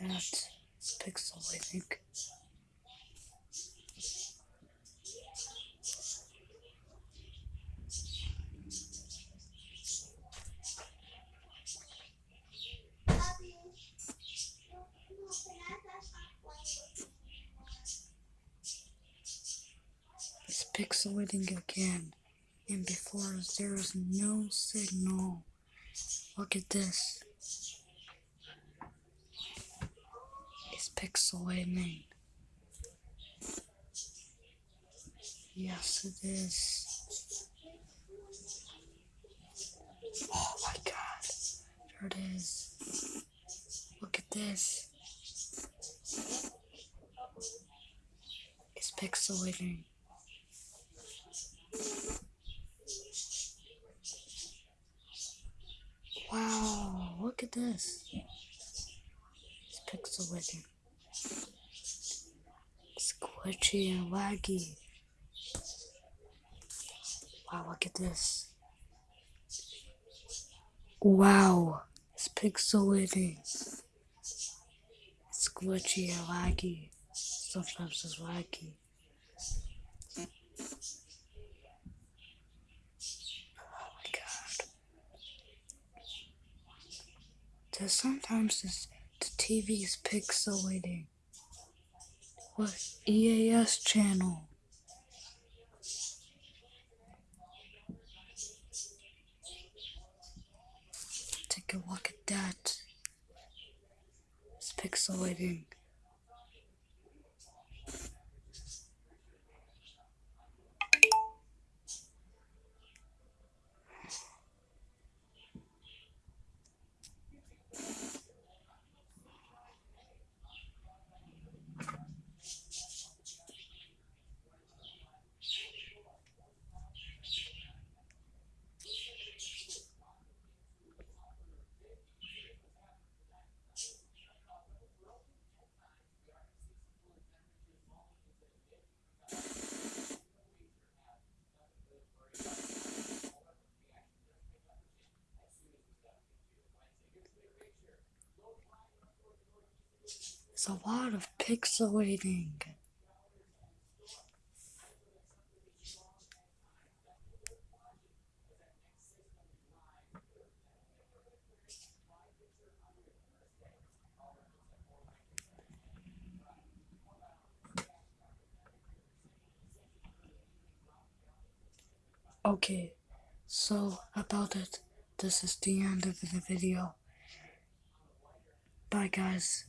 at pixel, I think. It's pixelating again, and before there is no signal. Look at this. It's pixelating. Yes, it is. Oh my god. There it is. Look at this. It's pixelating. Wow, look at this. It's pixelating. Squishy and laggy. Wow, look at this. Wow, it's pixelating. It's glitchy and laggy. Sometimes it's laggy. Oh my god. Sometimes the TV is pixelating. What EAS channel? Take a look at that. It's pixelating. It's a lot of pixelating. Okay, so about it, this is the end of the video. Bye, guys.